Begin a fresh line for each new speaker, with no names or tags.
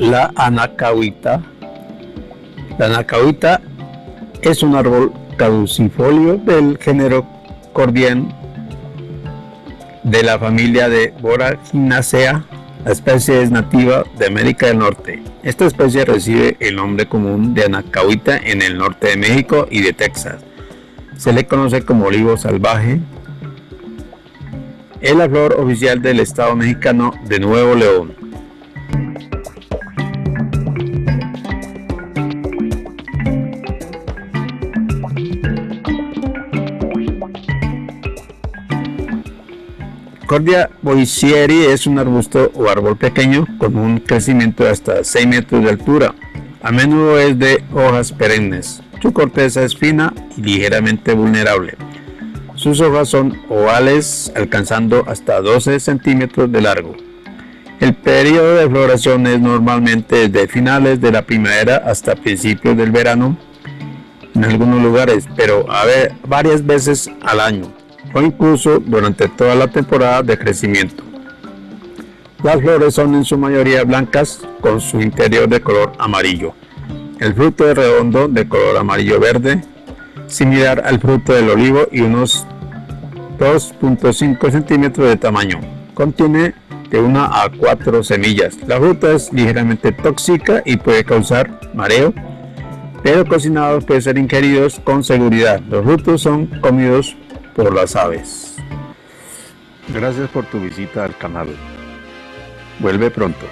La anacahuita. La anacahuita es un árbol caducifolio del género Cordian de la familia de Boraginaceae. La especie es nativa de América del Norte. Esta especie recibe el nombre común de anacahuita en el norte de México y de Texas. Se le conoce como olivo salvaje. Es la flor oficial del estado mexicano de Nuevo León. Cordia boisieri es un arbusto o árbol pequeño con un crecimiento de hasta 6 metros de altura. A menudo es de hojas perennes. Su corteza es fina y ligeramente vulnerable. Sus hojas son ovales alcanzando hasta 12 centímetros de largo. El periodo de floración es normalmente desde finales de la primavera hasta principios del verano en algunos lugares, pero a varias veces al año o incluso durante toda la temporada de crecimiento. Las flores son en su mayoría blancas con su interior de color amarillo. El fruto es redondo de color amarillo verde, similar al fruto del olivo y unos 2.5 centímetros de tamaño. Contiene de 1 a 4 semillas. La fruta es ligeramente tóxica y puede causar mareo, pero cocinados pueden ser ingeridos con seguridad. Los frutos son comidos por las aves. Gracias por tu visita al canal. Vuelve pronto.